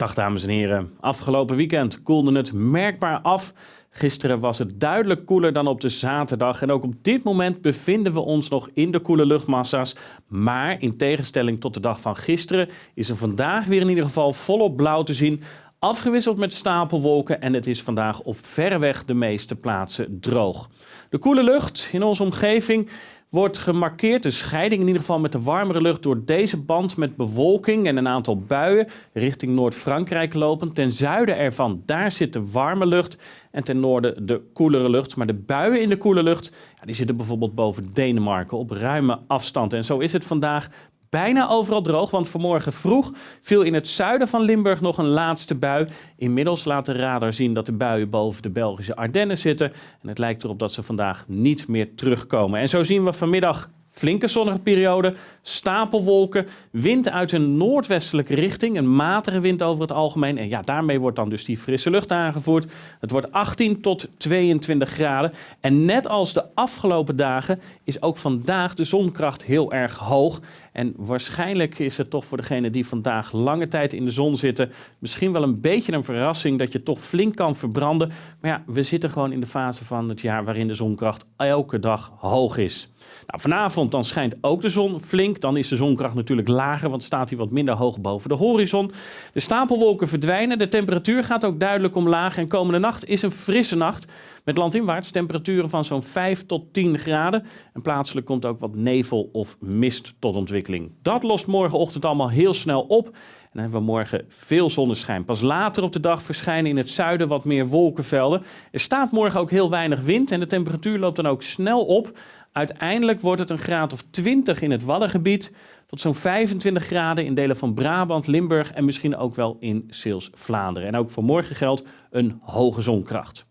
Dag dames en heren. Afgelopen weekend koelde het merkbaar af. Gisteren was het duidelijk koeler dan op de zaterdag. En ook op dit moment bevinden we ons nog in de koele luchtmassa's. Maar in tegenstelling tot de dag van gisteren is er vandaag weer in ieder geval volop blauw te zien. Afgewisseld met stapelwolken en het is vandaag op verreweg de meeste plaatsen droog. De koele lucht in onze omgeving wordt gemarkeerd, de scheiding in ieder geval met de warmere lucht, door deze band met bewolking en een aantal buien richting Noord-Frankrijk lopen. Ten zuiden ervan, daar zit de warme lucht en ten noorden de koelere lucht. Maar de buien in de koele lucht, ja, die zitten bijvoorbeeld boven Denemarken op ruime afstand. En zo is het vandaag bijna overal droog, want vanmorgen vroeg viel in het zuiden van Limburg nog een laatste bui. Inmiddels laat de radar zien dat de buien boven de Belgische Ardennen zitten. En het lijkt erop dat ze vandaag niet meer terugkomen. En zo zien we vanmiddag Flinke zonnige periode, stapelwolken, wind uit een noordwestelijke richting, een matige wind over het algemeen. En ja, daarmee wordt dan dus die frisse lucht aangevoerd. Het wordt 18 tot 22 graden. En net als de afgelopen dagen is ook vandaag de zonkracht heel erg hoog. En waarschijnlijk is het toch voor degenen die vandaag lange tijd in de zon zitten, misschien wel een beetje een verrassing dat je toch flink kan verbranden. Maar ja, we zitten gewoon in de fase van het jaar waarin de zonkracht elke dag hoog is. Nou, vanavond dan schijnt ook de zon flink. Dan is de zonkracht natuurlijk lager, want staat hij wat minder hoog boven de horizon. De stapelwolken verdwijnen. De temperatuur gaat ook duidelijk omlaag. En komende nacht is een frisse nacht. Met landinwaarts temperaturen van zo'n 5 tot 10 graden. En plaatselijk komt ook wat nevel of mist tot ontwikkeling. Dat lost morgenochtend allemaal heel snel op. En dan hebben we morgen veel zonneschijn. Pas later op de dag verschijnen in het zuiden wat meer wolkenvelden. Er staat morgen ook heel weinig wind en de temperatuur loopt dan ook snel op. Uiteindelijk wordt het een graad of 20 in het Waddengebied tot zo'n 25 graden in delen van Brabant, Limburg en misschien ook wel in Zeeuws-Vlaanderen. En ook voor morgen geldt een hoge zonkracht.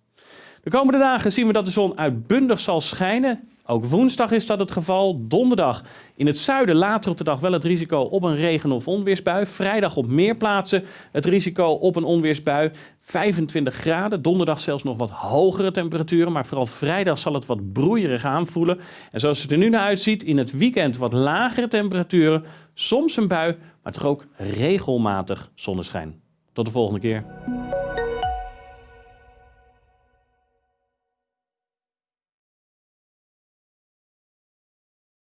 De komende dagen zien we dat de zon uitbundig zal schijnen. Ook woensdag is dat het geval. Donderdag in het zuiden later op de dag wel het risico op een regen- of onweersbui. Vrijdag op meer plaatsen het risico op een onweersbui. 25 graden. Donderdag zelfs nog wat hogere temperaturen. Maar vooral vrijdag zal het wat broeierig aanvoelen. En zoals het er nu naar uitziet, in het weekend wat lagere temperaturen. Soms een bui, maar toch ook regelmatig zonneschijn. Tot de volgende keer.